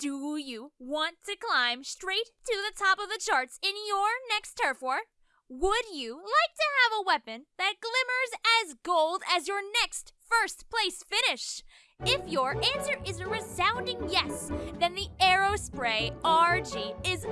Do you want to climb straight to the top of the charts in your next turf war? Would you like to have a weapon that glimmers as gold as your next first place finish? If your answer is a resounding yes, then the Aerospray RG is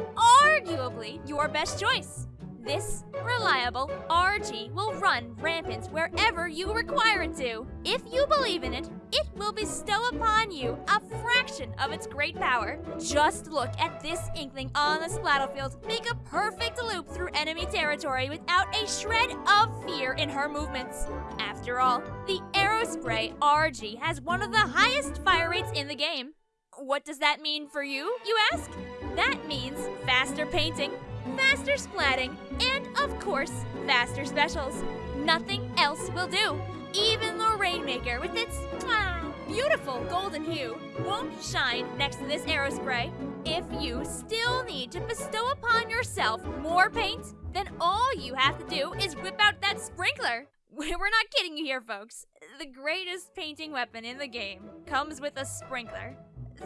arguably your best choice. This reliable RG will run rampant wherever you require it to. If you believe in it, it will bestow upon you a fraction of its great power. Just look at this inkling on the splattlefield make a perfect loop through enemy territory without a shred of fear in her movements. After all, the Aerospray RG has one of the highest fire rates in the game. What does that mean for you, you ask? That means faster painting, faster splatting, and of course, faster specials. Nothing else will do. Even the Rainmaker, with its ah, beautiful golden hue, won't shine next to this Aerospray. If you still need to bestow upon yourself more paint, then all you have to do is whip out that sprinkler. We're not kidding you here, folks. The greatest painting weapon in the game comes with a sprinkler.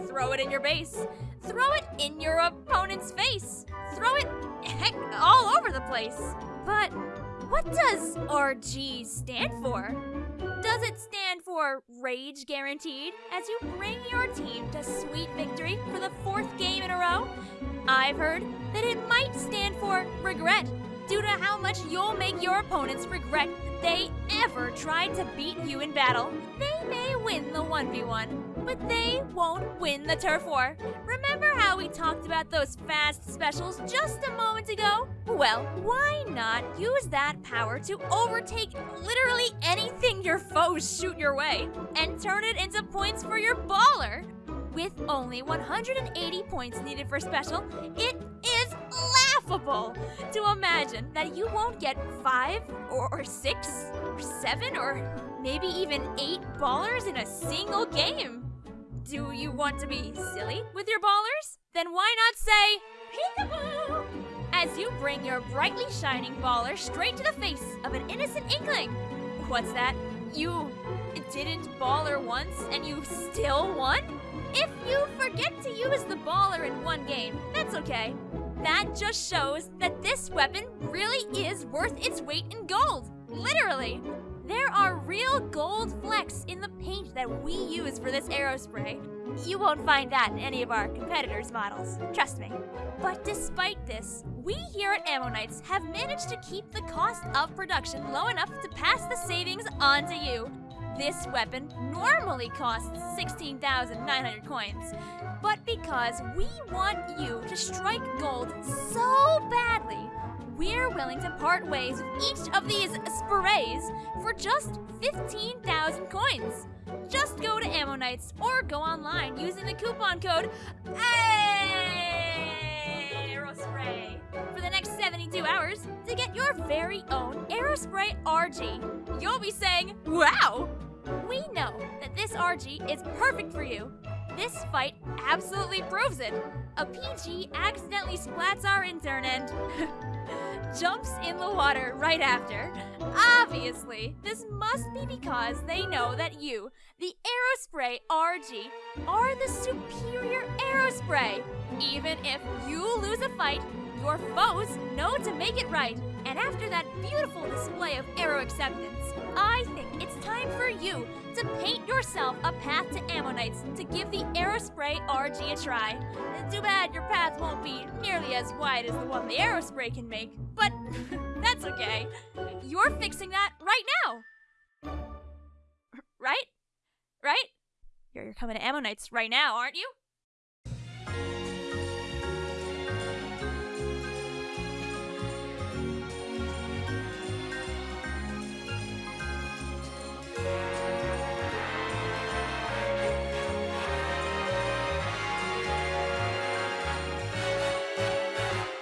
Throw it in your base. Throw it in your opponent's face. Throw it, heck, all over the place. But what does RG stand for? Does it stand for Rage Guaranteed as you bring your team to sweet victory for the fourth game in a row? I've heard that it might stand for Regret due to how much you'll make your opponents regret that they ever tried to beat you in battle. They may win the 1v1, but they won't win the turf war. Remember how we talked about those fast specials just a moment ago? Well, why not use that power to overtake literally anything your foes shoot your way and turn it into points for your baller? With only 180 points needed for special, it is laughable to imagine that you won't get five or, or six or seven or maybe even eight ballers in a single game. Do you want to be silly with your ballers? Then why not say peekaboo as you bring your brightly shining baller straight to the face of an innocent inkling? What's that? You didn't baller once and you still won? If you forget to use the baller in one game, that's okay. That just shows that this weapon really is worth its weight in gold. Literally. There are real gold flecks in the paint that we use for this Aerospray. You won't find that in any of our competitors' models, trust me. But despite this, we here at Ammo Knights have managed to keep the cost of production low enough to pass the savings on to you. This weapon normally costs 16,900 coins, but because we want you to strike gold so badly, we're willing to part ways with each of these sprays for just 15,000 coins. Just go to Ammo Knights or go online using the coupon code Aerospray for the next 72 hours to get your very own Aerospray RG. You'll be saying, wow! We know that this RG is perfect for you. This fight absolutely proves it. A PG accidentally splats our intern and jumps in the water right after. Obviously, this must be because they know that you, the Aerospray RG, are the superior Aerospray. Even if you lose a fight, your foes know to make it right. And after that beautiful display of arrow acceptance, I think it's time for you to paint yourself a path to Ammo Knights to give the Aerospray RG a try. Too bad your path won't be nearly as wide as the one the Aerospray can make, but that's okay. You're fixing that right now. Right? Right? You're, you're coming to Ammo Knights right now, aren't you?